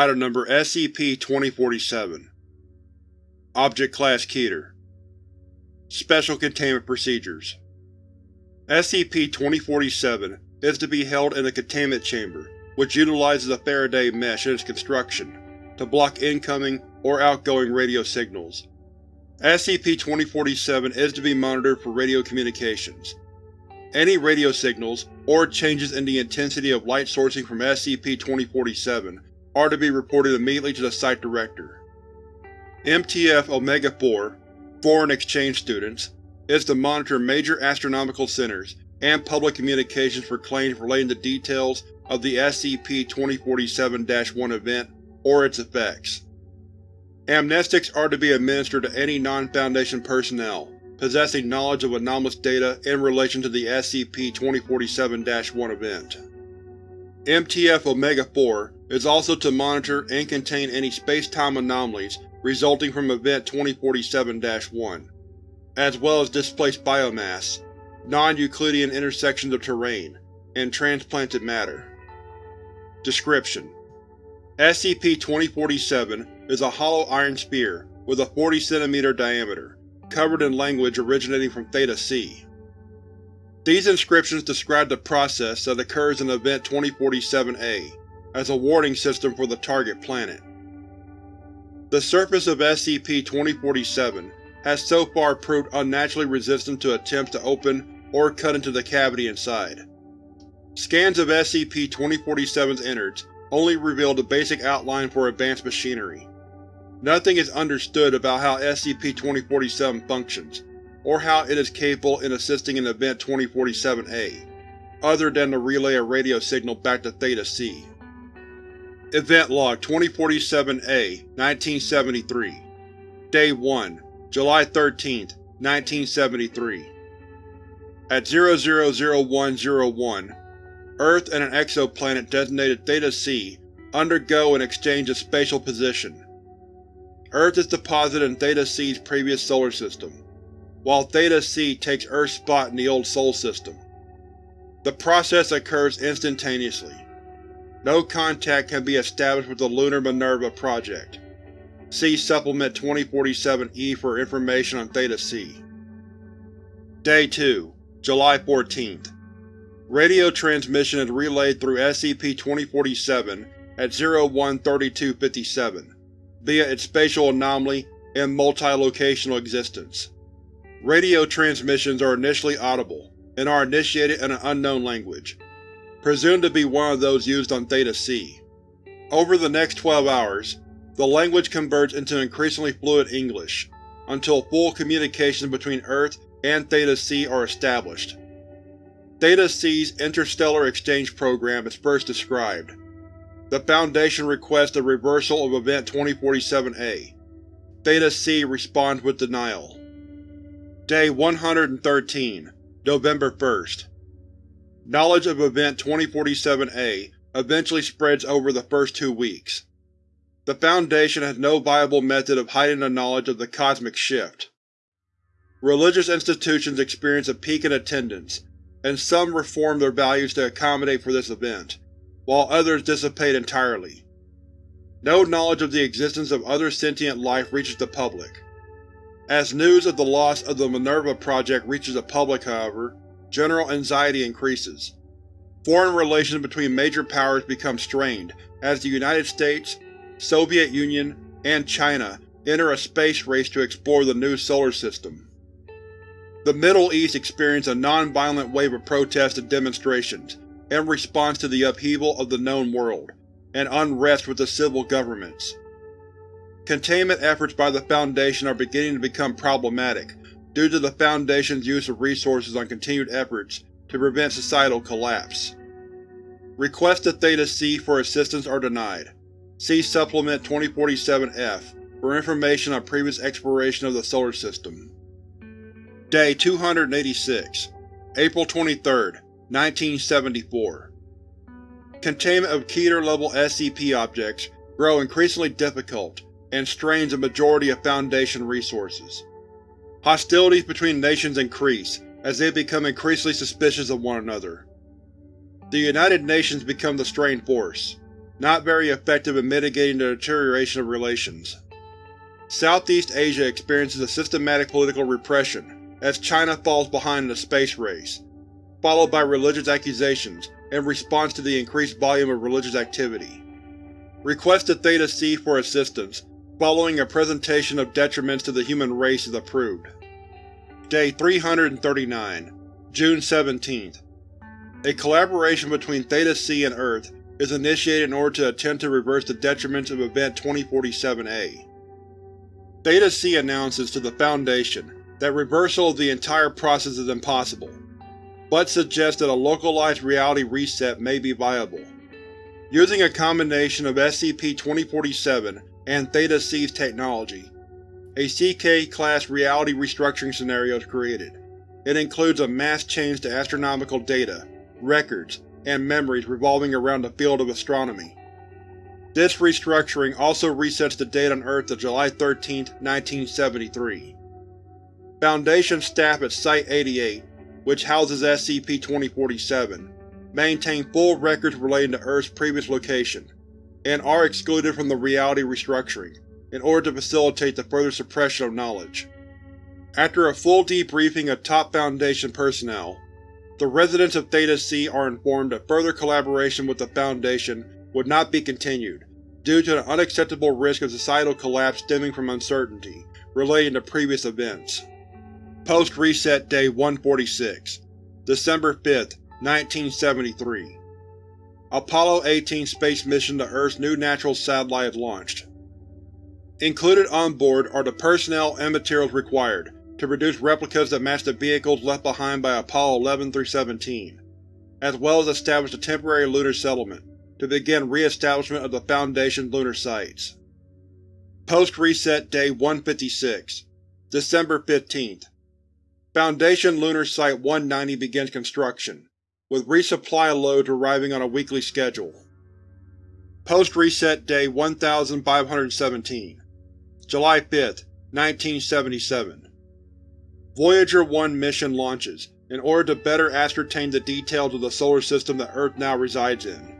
Item Number SCP-2047 Object Class Keter Special Containment Procedures SCP-2047 is to be held in a containment chamber, which utilizes a Faraday mesh in its construction to block incoming or outgoing radio signals. SCP-2047 is to be monitored for radio communications. Any radio signals, or changes in the intensity of light sourcing from SCP-2047 are to be reported immediately to the Site Director. MTF Omega-4 Foreign Exchange Students is to monitor major astronomical centers and public communications for claims relating to details of the SCP-2047-1 event or its effects. Amnestics are to be administered to any non-Foundation personnel possessing knowledge of anomalous data in relation to the SCP-2047-1 event. MTF Omega-4 is also to monitor and contain any space-time anomalies resulting from Event 2047-1, as well as displaced biomass, non-Euclidean intersections of terrain, and transplanted matter. Description: SCP-2047 is a hollow iron sphere with a 40 cm diameter, covered in language originating from Theta C. These inscriptions describe the process that occurs in Event 2047-A as a warning system for the target planet. The surface of SCP-2047 has so far proved unnaturally resistant to attempts to open or cut into the cavity inside. Scans of SCP-2047's innards only reveal the basic outline for advanced machinery. Nothing is understood about how SCP-2047 functions, or how it is capable in assisting in Event 2047-A, other than to relay a radio signal back to Theta C. Event Log 2047-A 1973 Day 1 July 13, 1973 At 000101, Earth and an exoplanet designated Theta C undergo an exchange of spatial position. Earth is deposited in Theta C's previous solar system, while Theta C takes Earth's spot in the old Sol system. The process occurs instantaneously. No contact can be established with the Lunar Minerva project. See Supplement 2047-E for information on Theta C. Day 2, July 14th. Radio transmission is relayed through SCP-2047 at 013257, via its spatial anomaly and multi-locational existence. Radio transmissions are initially audible, and are initiated in an unknown language presumed to be one of those used on Theta C. Over the next 12 hours, the language converts into increasingly fluid English, until full communication between Earth and Theta C are established. Theta C's interstellar exchange program is first described. The Foundation requests a reversal of Event 2047-A. Theta C responds with denial. Day 113, November 1st. Knowledge of Event 2047-A eventually spreads over the first two weeks. The Foundation has no viable method of hiding the knowledge of the cosmic shift. Religious institutions experience a peak in attendance, and some reform their values to accommodate for this event, while others dissipate entirely. No knowledge of the existence of other sentient life reaches the public. As news of the loss of the Minerva Project reaches the public, however, general anxiety increases. Foreign relations between major powers become strained as the United States, Soviet Union, and China enter a space race to explore the new solar system. The Middle East experienced a non-violent wave of protests and demonstrations in response to the upheaval of the known world, and unrest with the civil governments. Containment efforts by the Foundation are beginning to become problematic due to the Foundation's use of resources on continued efforts to prevent societal collapse. Requests to Theta C for assistance are denied. See Supplement 2047-F for information on previous exploration of the Solar System. Day 286 April 23, 1974 Containment of Keter-level SCP objects grow increasingly difficult and strains a majority of Foundation resources. Hostilities between nations increase as they become increasingly suspicious of one another. The United Nations become the strained force. not very effective in mitigating the deterioration of relations. Southeast Asia experiences a systematic political repression as China falls behind in the space race, followed by religious accusations in response to the increased volume of religious activity. Request to Theta C for assistance following a presentation of detriments to the human race is approved. Day 339, June 17th. A collaboration between Theta C and Earth is initiated in order to attempt to reverse the detriments of Event 2047-A. Theta C announces to the Foundation that reversal of the entire process is impossible, but suggests that a localized reality reset may be viable. Using a combination of SCP-2047 and Theta C's technology, a CK-class reality restructuring scenario is created. It includes a mass change to astronomical data, records, and memories revolving around the field of astronomy. This restructuring also resets the date on Earth to July 13, 1973. Foundation staff at Site-88, which houses SCP-2047, maintain full records relating to Earth's previous location, and are excluded from the reality restructuring, in order to facilitate the further suppression of knowledge. After a full debriefing of top Foundation personnel, the residents of Theta C are informed that further collaboration with the Foundation would not be continued, due to an unacceptable risk of societal collapse stemming from uncertainty relating to previous events. Post-Reset Day 146 December 5, 1973 Apollo 18 space mission to Earth's new natural satellite launched. Included on board are the personnel and materials required to produce replicas that match the vehicles left behind by Apollo 11-17, as well as establish a temporary lunar settlement to begin re-establishment of the Foundation's lunar sites. Post-Reset Day 156 December 15th Foundation Lunar Site 190 begins construction, with resupply loads arriving on a weekly schedule. Post-Reset Day 1517 July 5, 1977 Voyager 1 mission launches, in order to better ascertain the details of the solar system that Earth now resides in.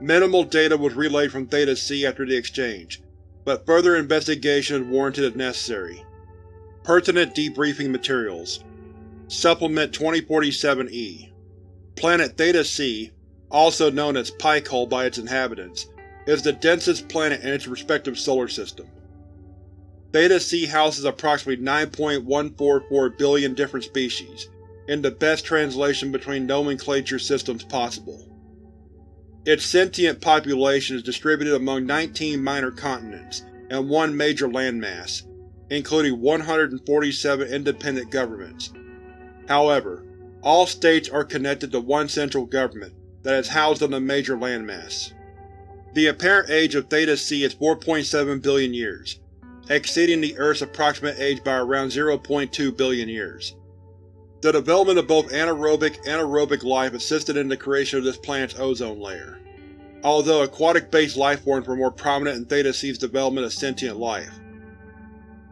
Minimal data was relayed from Theta C after the exchange, but further investigation is warranted if necessary. Pertinent debriefing materials Supplement 2047-E Planet Theta C, also known as Pikehole by its inhabitants, is the densest planet in its respective solar system. Theta C houses approximately 9.144 billion different species, in the best translation between nomenclature systems possible. Its sentient population is distributed among 19 minor continents and one major landmass, including 147 independent governments. However, all states are connected to one central government that is housed on the major landmass. The apparent age of Theta C is 4.7 billion years, exceeding the Earth's approximate age by around 0.2 billion years. The development of both anaerobic and aerobic life assisted in the creation of this planet's ozone layer, although aquatic-based lifeforms were more prominent in Theta C's development of sentient life.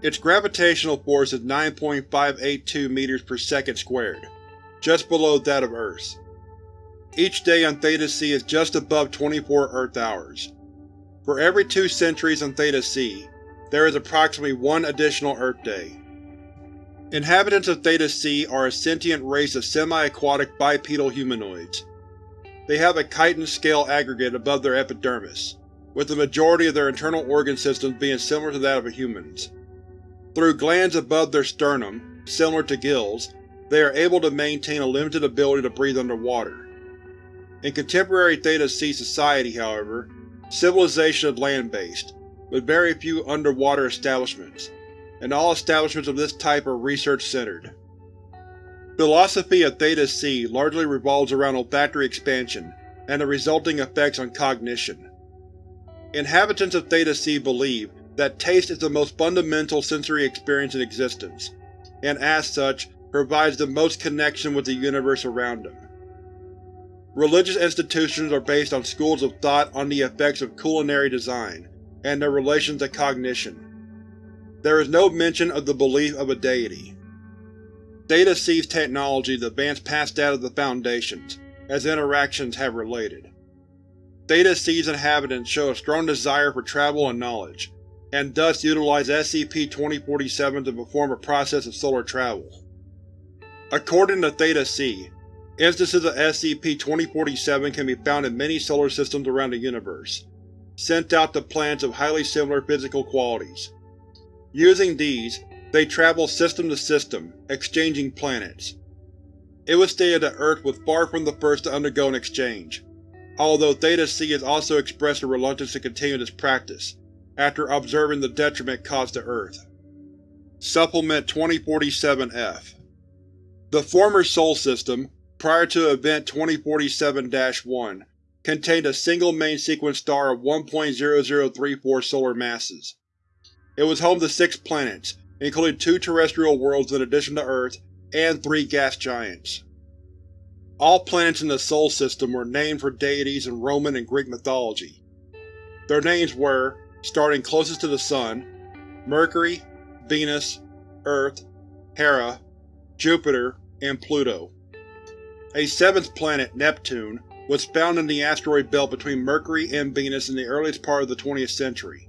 Its gravitational force is 9.582 meters per second squared, just below that of Earth's. Each day on Theta C is just above 24 Earth hours. For every two centuries on Theta C, there is approximately one additional Earth day. Inhabitants of Theta C are a sentient race of semi-aquatic bipedal humanoids. They have a chitin-scale aggregate above their epidermis, with the majority of their internal organ systems being similar to that of humans. Through glands above their sternum, similar to gills, they are able to maintain a limited ability to breathe underwater. In contemporary Theta C society, however, civilization is land-based, with very few underwater establishments, and all establishments of this type are research-centered. Philosophy of Theta C largely revolves around olfactory expansion and the resulting effects on cognition. Inhabitants of Theta C believe that taste is the most fundamental sensory experience in existence, and as such, provides the most connection with the universe around them. Religious institutions are based on schools of thought on the effects of culinary design, and their relation to cognition. There is no mention of the belief of a deity. Theta C's technology advanced past that of the Foundation's, as interactions have related. Theta C's inhabitants show a strong desire for travel and knowledge, and thus utilize SCP-2047 to perform a process of solar travel. According to Theta C, instances of SCP-2047 can be found in many solar systems around the universe, sent out to planets of highly similar physical qualities. Using these, they travel system to system, exchanging planets. It was stated that Earth was far from the first to undergo an exchange, although Theta C has also expressed a reluctance to continue this practice, after observing the detriment caused to Earth. Supplement 2047-F The former Sol system, prior to Event 2047-1, contained a single main sequence star of 1.0034 solar masses. It was home to six planets, including two terrestrial worlds in addition to Earth, and three gas giants. All planets in the Sol system were named for deities in Roman and Greek mythology. Their names were, starting closest to the Sun, Mercury, Venus, Earth, Hera, Jupiter, and Pluto. A seventh planet, Neptune, was found in the asteroid belt between Mercury and Venus in the earliest part of the 20th century.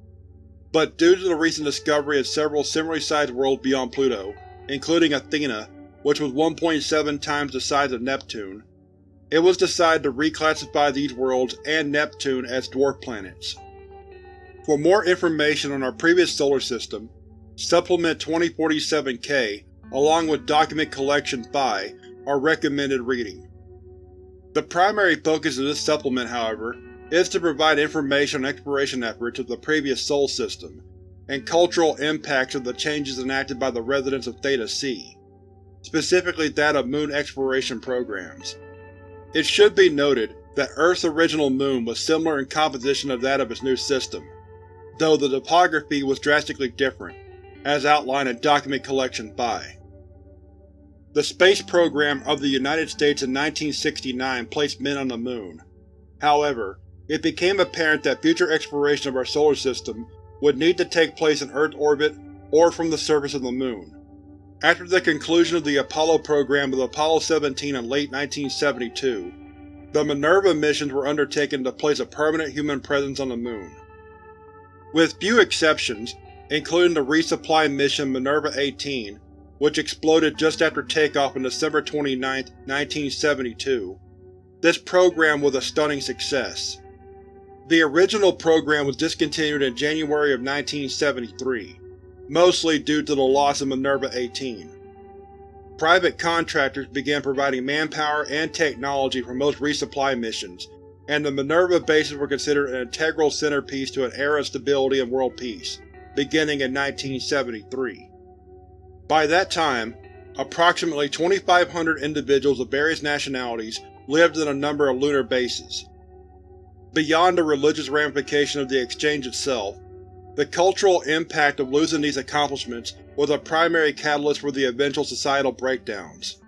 But due to the recent discovery of several similarly sized worlds beyond Pluto, including Athena, which was 1.7 times the size of Neptune, it was decided to reclassify these worlds and Neptune as dwarf planets. For more information on our previous solar system, Supplement 2047-K along with Document Collection Phi are recommended reading. The primary focus of this supplement, however, is to provide information on exploration efforts of the previous Sol system, and cultural impacts of the changes enacted by the residents of Theta C, specifically that of moon exploration programs. It should be noted that Earth's original moon was similar in composition to that of its new system, though the topography was drastically different, as outlined in Document Collection Phi. The space program of the United States in 1969 placed men on the Moon. However, it became apparent that future exploration of our solar system would need to take place in Earth orbit or from the surface of the Moon. After the conclusion of the Apollo program with Apollo 17 in late 1972, the Minerva missions were undertaken to place a permanent human presence on the Moon. With few exceptions, including the resupply mission Minerva 18, which exploded just after takeoff on December 29, 1972. This program was a stunning success. The original program was discontinued in January of 1973, mostly due to the loss of Minerva 18. Private contractors began providing manpower and technology for most resupply missions, and the Minerva bases were considered an integral centerpiece to an era of stability and world peace, beginning in 1973. By that time, approximately 2,500 individuals of various nationalities lived in a number of lunar bases. Beyond the religious ramification of the exchange itself, the cultural impact of losing these accomplishments was a primary catalyst for the eventual societal breakdowns.